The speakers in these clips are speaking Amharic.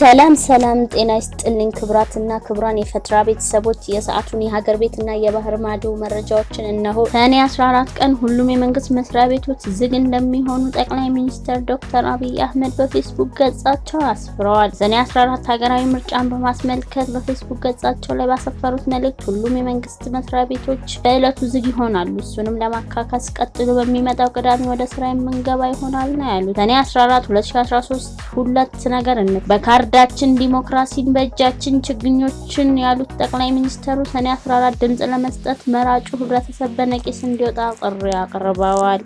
ሰላም ሰላም፣ ጤና ይስጥልኝ ክብራትና ክብራን የፈትራ ቤተሰቦች የሰዓቱን የሀገር ቤትና የባህር ማዶ መረጃዎችን እነሆ። ሰኔ 14 ቀን ሁሉም የመንግስት መስሪያ ቤቶች ዝግ እንደሚሆኑ ጠቅላይ ሚኒስትር ዶክተር አብይ አህመድ በፌስቡክ ገጻቸው አስፍረዋል። ሰኔ 14 ሀገራዊ ምርጫን በማስመልከት በፌስቡክ ገጻቸው ላይ ባሰፈሩት መልእክት ሁሉም የመንግስት መስሪያ ቤቶች በዕለቱ ዝግ ይሆናሉ፣ እሱንም ለማካካስ ቀጥሎ በሚመጣው ቅዳሜ ወደ ስራ የምንገባ ይሆናል ነው ያሉት። ሰኔ 14 2013 ሁለት ነገር እንክ በካርዳችን ዲሞክራሲን በእጃችን ችግኞችን ያሉት ጠቅላይ ሚኒስትሩ ሰኔ 14 ድምጽ ለመስጠት መራጩ ህብረተሰብ በነቂስ እንዲወጣ ጥሪ አቅርበዋል።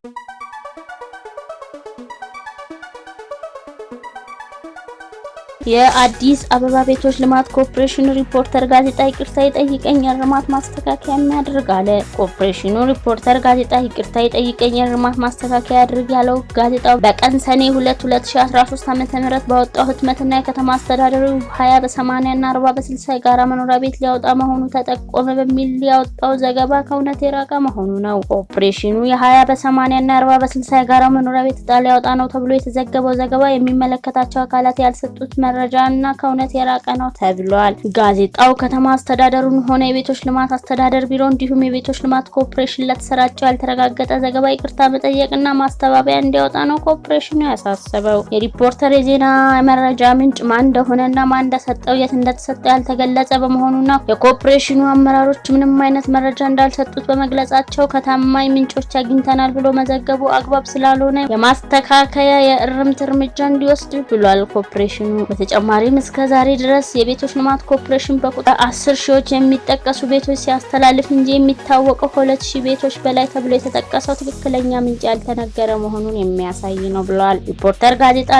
የአዲስ አበባ ቤቶች ልማት ኮርፖሬሽን ሪፖርተር ጋዜጣ ይቅርታ ይጠይቀኝ የእርማት ማስተካከያ የሚያደርግ አለ። ኮርፖሬሽኑ ሪፖርተር ጋዜጣ ይቅርታ ይጠይቀኝ የእርማት ማስተካከያ ያድርግ ያለው ጋዜጣው በቀን ሰኔ 2 2013 ዓ.ም ባወጣው ህትመትና የከተማ አስተዳደሩ 20 በ80 እና 40 በ60 የጋራ መኖሪያ ቤት ሊያወጣ መሆኑ ተጠቆመ በሚል ያወጣው ዘገባ ከእውነት የራቀ መሆኑ ነው። ኮርፖሬሽኑ የ20 በ80 እና 40 በ60 የጋራ መኖሪያ ቤት ዕጣ ሊያወጣ ነው ተብሎ የተዘገበው ዘገባ የሚመለከታቸው አካላት ያልሰጡት መረጃ እና ከእውነት የራቀ ነው ተብሏል። ጋዜጣው ከተማ አስተዳደሩን ሆነ የቤቶች ልማት አስተዳደር ቢሮ እንዲሁም የቤቶች ልማት ኮርፖሬሽን ለተሰራጨው ያልተረጋገጠ ዘገባ ይቅርታ መጠየቅና ማስተባበያ እንዲያወጣ ነው ኮርፖሬሽኑ ያሳሰበው። የሪፖርተር የዜና መረጃ ምንጭ ማን እንደሆነና ማን እንደሰጠው የት እንደተሰጠው ያልተገለጸ በመሆኑና የኮርፖሬሽኑ አመራሮች ምንም አይነት መረጃ እንዳልሰጡት በመግለጻቸው ከታማኝ ምንጮች አግኝተናል ብሎ መዘገቡ አግባብ ስላልሆነ የማስተካከያ የእርምት እርምጃ እንዲወስድ ብሏል ኮርፖሬሽኑ። በተጨማሪም እስከ ዛሬ ድረስ የቤቶች ልማት ኮርፖሬሽን በቁጥር አስር ሺዎች የሚጠቀሱ ቤቶች ሲያስተላልፍ እንጂ የሚታወቀው ከሁለት ሺህ ቤቶች በላይ ተብሎ የተጠቀሰው ትክክለኛ ምንጭ ያልተነገረ መሆኑን የሚያሳይ ነው ብለዋል። ሪፖርተር ጋዜጣ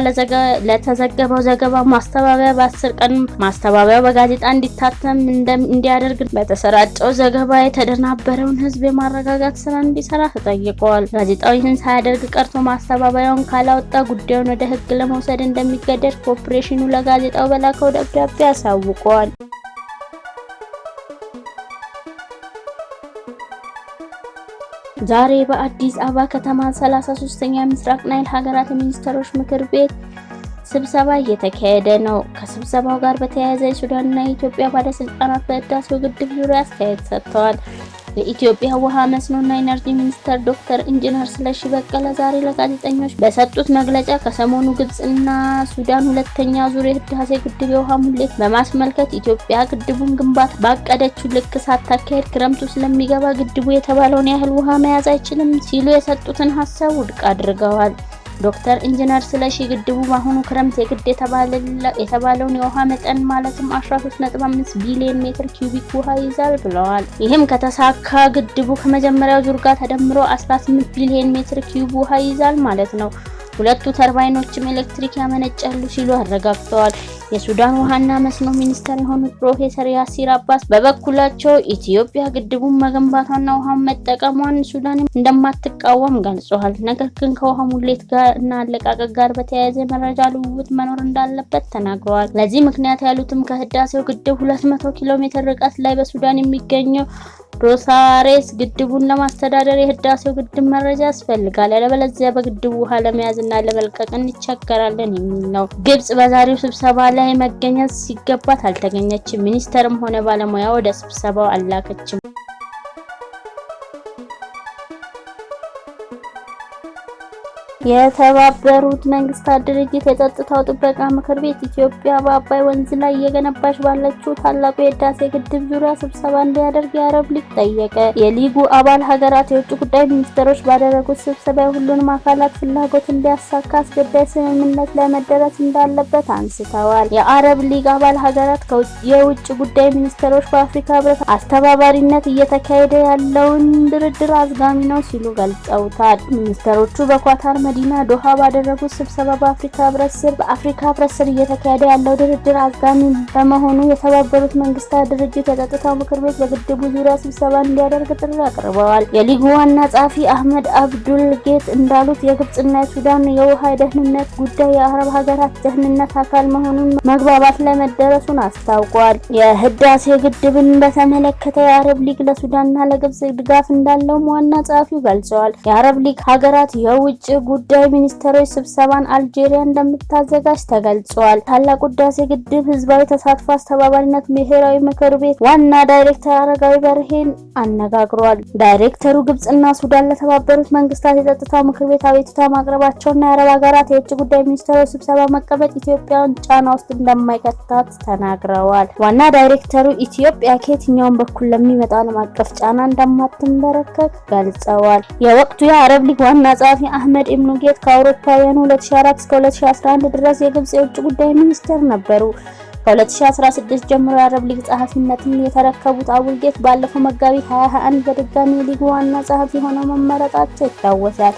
ለተዘገበው ዘገባ ማስተባበያ በአስር ቀን ማስተባበያው በጋዜጣ እንዲታተም እንዲያደርግ በተሰራጨው ዘገባ የተደናበረውን ሕዝብ የማረጋጋት ስራ እንዲሰራ ተጠይቀዋል። ጋዜጣው ይህን ሳያደርግ ቀርቶ ማስተባበያውን ካላወጣ ጉዳዩን ወደ ሕግ ለመውሰድ እንደሚገደድ ኮርፖሬሽኑ ለጋዜጣው በላከው ደብዳቤ አሳውቀዋል። ዛሬ በአዲስ አበባ ከተማ 33ኛ ምስራቅ ናይል ሀገራት የሚኒስትሮች ምክር ቤት ስብሰባ እየተካሄደ ነው። ከስብሰባው ጋር በተያያዘ የሱዳንና የኢትዮጵያ ባለስልጣናት በህዳሴው ግድብ ዙሪያ አስተያየት ሰጥተዋል። የኢትዮጵያ ውሃ መስኖና ኢነርጂ ሚኒስተር ዶክተር ኢንጂነር ስለሺ በቀለ ዛሬ ለጋዜጠኞች በሰጡት መግለጫ ከሰሞኑ ግብጽና ሱዳን ሁለተኛ ዙር የህዳሴ ግድብ የውሃ ሙሌት በማስመልከት ኢትዮጵያ ግድቡን ግንባታ ባቀደችው ልክ ሳታካሄድ ክረምቱ ስለሚገባ ግድቡ የተባለውን ያህል ውሃ መያዝ አይችልም ሲሉ የሰጡትን ሀሳብ ውድቅ አድርገዋል። ዶክተር ኢንጂነር ስለሺ ግድቡ በአሁኑ ክረምት የግድ የተባለውን የውሃ መጠን ማለትም 13.5 ቢሊዮን ሜትር ኪዩቢክ ውሃ ይዛል ብለዋል። ይህም ከተሳካ ግድቡ ከመጀመሪያው ዙር ጋር ተደምሮ 18 ቢሊዮን ሜትር ኪዩብ ውሃ ይዛል ማለት ነው። ሁለቱ ተርባይኖችም ኤሌክትሪክ ያመነጫሉ ሲሉ አረጋግጠዋል። የሱዳን ውሃና መስኖ ሚኒስተር የሆኑት ፕሮፌሰር ያሲር አባስ በበኩላቸው ኢትዮጵያ ግድቡን መገንባቷና ውሃን መጠቀሟን ሱዳን እንደማትቃወም ገልጸዋል። ነገር ግን ከውሃ ሙሌት ጋር እና አለቃቀቅ ጋር በተያያዘ መረጃ ልውውጥ መኖር እንዳለበት ተናግረዋል። ለዚህ ምክንያት ያሉትም ከህዳሴው ግድብ 200 ኪሎ ሜትር ርቀት ላይ በሱዳን የሚገኘው ሮሳሬስ ግድቡን ለማስተዳደር የህዳሴው ግድብ መረጃ ያስፈልጋል፣ ያለበለዚያ በግድቡ ውሃ ለመያዝ እና ለመልቀቅ እንቸገራለን የሚል ነው። ግብጽ በዛሬው ስብሰባ ላይ መገኘት ሲገባት አልተገኘችም። ሚኒስተርም ሆነ ባለሙያ ወደ ስብሰባው አላከችም። የተባበሩት መንግስታት ድርጅት የጸጥታው ጥበቃ ምክር ቤት ኢትዮጵያ በአባይ ወንዝ ላይ እየገነባች ባለችው ታላቁ የህዳሴ ግድብ ዙሪያ ስብሰባ እንዲያደርግ የአረብ ሊግ ጠየቀ። የሊጉ አባል ሀገራት የውጭ ጉዳይ ሚኒስትሮች ባደረጉት ስብሰባ የሁሉንም አካላት ፍላጎት እንዲያሳካ አስገዳጅ ስምምነት ላይ መደረስ እንዳለበት አንስተዋል። የአረብ ሊግ አባል ሀገራት የውጭ ጉዳይ ሚኒስትሮች በአፍሪካ ህብረት አስተባባሪነት እየተካሄደ ያለውን ድርድር አዝጋሚ ነው ሲሉ ገልጸውታል። ሚኒስትሮቹ በኳታር መዲና ዶሃ ባደረጉት ስብሰባ በአፍሪካ ህብረት ስር በአፍሪካ ህብረት ስር እየተካሄደ ያለው ድርድር አዝጋሚ በመሆኑ የተባበሩት መንግስታት ድርጅት የጸጥታው ምክር ቤት በግድቡ ዙሪያ ስብሰባ እንዲያደርግ ጥሪ አቅርበዋል። የሊጉ ዋና ጸሐፊ አህመድ አብዱል ጌት እንዳሉት የግብጽና የሱዳን የውሃ የደህንነት ጉዳይ የአረብ ሀገራት ደህንነት አካል መሆኑን መግባባት ላይ መደረሱን አስታውቋል። የህዳሴ ግድብን በተመለከተ የአረብ ሊግ ለሱዳንና ለግብጽ ድጋፍ እንዳለውም ዋና ጸሐፊው ገልጸዋል። የአረብ ሊግ ሀገራት የውጭ ጉዳይ ጉዳይ ሚኒስትሮች ስብሰባን አልጄሪያ እንደምታዘጋጅ ተገልጿል። ታላቁ ህዳሴ ግድብ ህዝባዊ ተሳትፎ አስተባባሪነት ብሔራዊ ምክር ቤት ዋና ዳይሬክተር አረጋዊ በርሄን አነጋግሯል። ዳይሬክተሩ ግብጽና ሱዳን ለተባበሩት መንግስታት የጸጥታው ምክር ቤት አቤቱታ ማቅረባቸውና የአረብ ሀገራት የውጭ ጉዳይ ሚኒስትሮች ስብሰባ መቀመጥ ኢትዮጵያን ጫና ውስጥ እንደማይከታት ተናግረዋል። ዋና ዳይሬክተሩ ኢትዮጵያ ከየትኛውም በኩል ለሚመጣ ዓለም አቀፍ ጫና እንደማትንበረከክ ገልጸዋል። የወቅቱ የአረብ ሊግ ዋና ጸሐፊ አህመድ አቡል ጌት ከአውሮፓውያኑ 2004 እስከ 2011 ድረስ የግብጽ የውጭ ጉዳይ ሚኒስትር ነበሩ። ከ2016 ጀምሮ የአረብ ሊግ ጸሐፊነትን የተረከቡት አቡል ጌት ባለፈው መጋቢት 2021 በድጋሚ የሊጉ ዋና ጸሐፊ ሆነው መመረጣቸው ይታወሳል።